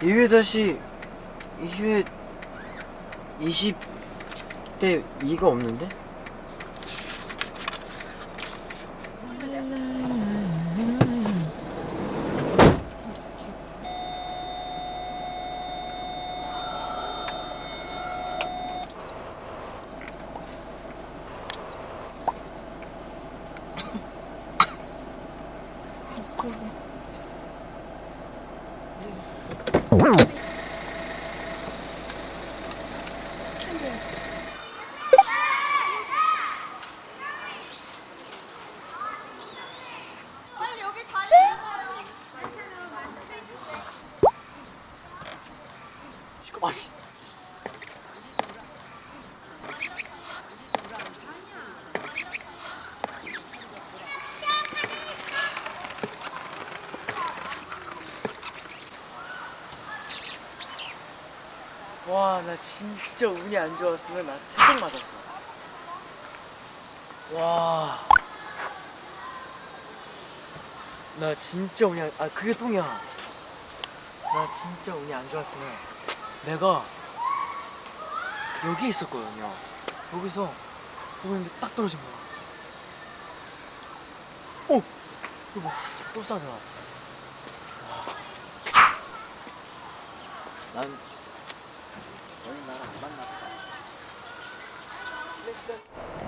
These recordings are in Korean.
2회 다시 2회 20대 2가 없는데? Wow. 와, 나 진짜 운이 안 좋았으면 나 새벽 맞았어. 와. 나 진짜 운이 안, 아, 그게 똥이야. 나 진짜 운이 안 좋았으면 내가 여기 있었거든요. 여기서 여기 있는데 딱 떨어진 거야. 오! 이거 봐. 또 싸잖아. 와. 난.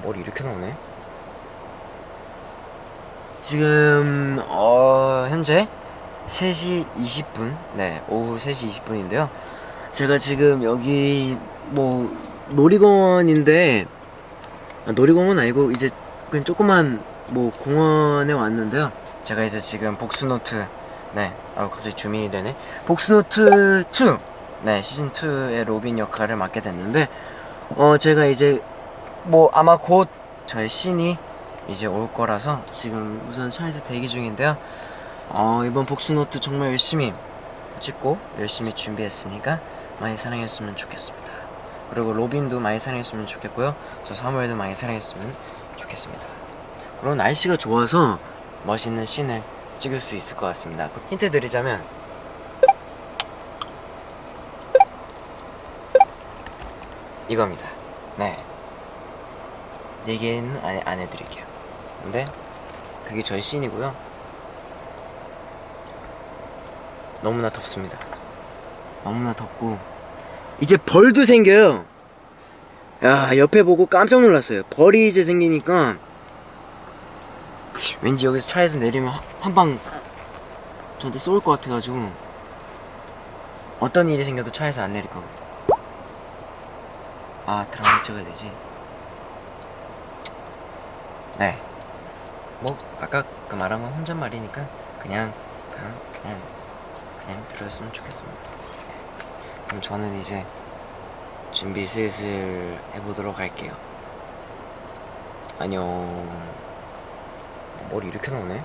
머리 이렇게 나오네? 지금 어 현재 3시 20분? 네 오후 3시 20분인데요. 제가 지금 여기 뭐 놀이공원인데 아, 놀이공원 아니고 이제 그냥 조그만 뭐 공원에 왔는데요. 제가 이제 지금 복수노트 네 아, 갑자기 zoom in이 되네. 복수노트 2 네 시즌2의 로빈 역할을 맡게 됐는데 어 제가 이제 뭐 아마 곧 저의 신이 이제 올 거라서 지금 우선 차에서 대기 중인데요. 어, 이번 복수노트 정말 열심히 찍고 열심히 준비했으니까 많이 사랑했으면 좋겠습니다. 그리고 로빈도 많이 사랑했으면 좋겠고요. 저 사무엘도 많이 사랑했으면 좋겠습니다. 그리고 날씨가 좋아서 멋있는 씬을 찍을 수 있을 것 같습니다. 힌트 드리자면 이겁니다. 네. 얘기는 안, 안 해드릴게요. 근데 그게 저희 씬이고요. 너무나 덥습니다. 너무나 덥고 이제 벌도 생겨요. 야 옆에 보고 깜짝 놀랐어요. 벌이 이제 생기니까 왠지 여기서 차에서 내리면 한 방 저한테 쏠 것 같아가지고 어떤 일이 생겨도 차에서 안 내릴 겁니다. 아 드라마 찍어야 되지. 네. 뭐 아까 그 말한 건 혼잣말이니까 그냥 그냥 그냥 그냥 들었으면 좋겠습니다. 네. 그럼 저는 이제 준비 슬슬 해보도록 할게요. 안녕. 머리 이렇게 나오네?